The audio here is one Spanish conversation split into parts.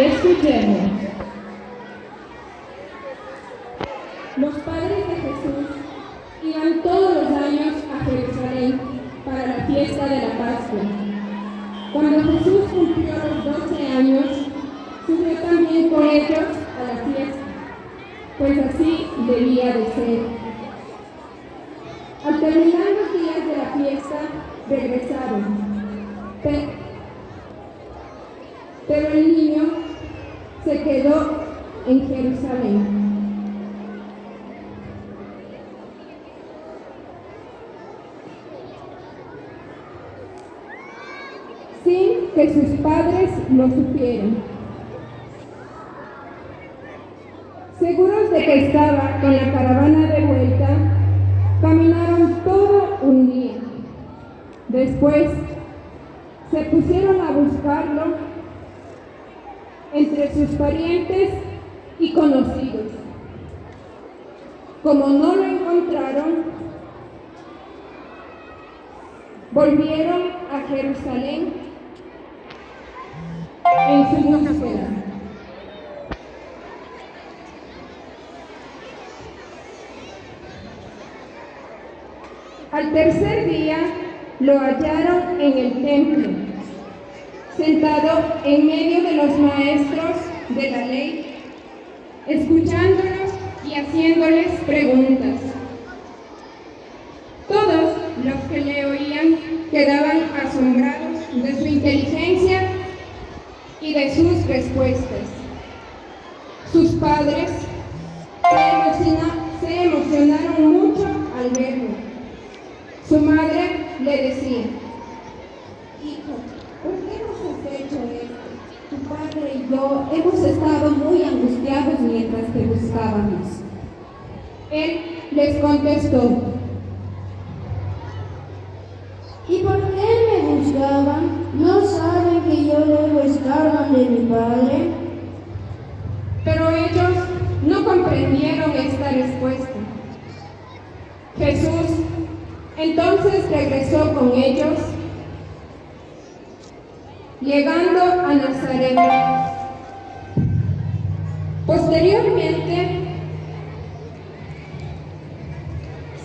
Escuchemos. Los padres de Jesús iban todos los años a Jerusalén para la fiesta de la Pascua. Cuando Jesús cumplió los 12 años, subió también con ellos a la fiesta, pues así debía de ser. Al terminar los días de la fiesta, regresaron. Pero el niño se quedó en Jerusalén. sin que sus padres lo supieran. Seguros de que estaba con la caravana de vuelta, caminaron todo un día. Después se pusieron a buscarlo entre sus parientes y conocidos. Como no lo encontraron, volvieron a Jerusalén en su búsqueda. Al tercer día lo hallaron en el templo, sentado en medio de los maestros de la ley, escuchándolos y haciéndoles preguntas. Todos los que le oían quedaban asombrados de su inteligencia y de sus respuestas. Sus padres se, emocionaron mucho al verlo. Su madre le decía, hemos estado muy angustiados mientras te buscábamos. Él les contestó, ¿y por qué me buscaban? ¿No saben que yo debo estar de mi padre? Pero ellos no comprendieron esta respuesta. Jesús entonces regresó con ellos, llegando a Nazaret. Posteriormente,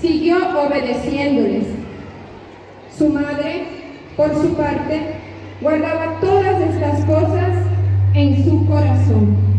siguió obedeciéndoles. Su madre por su parte, guardaba todas estas cosas en su corazón.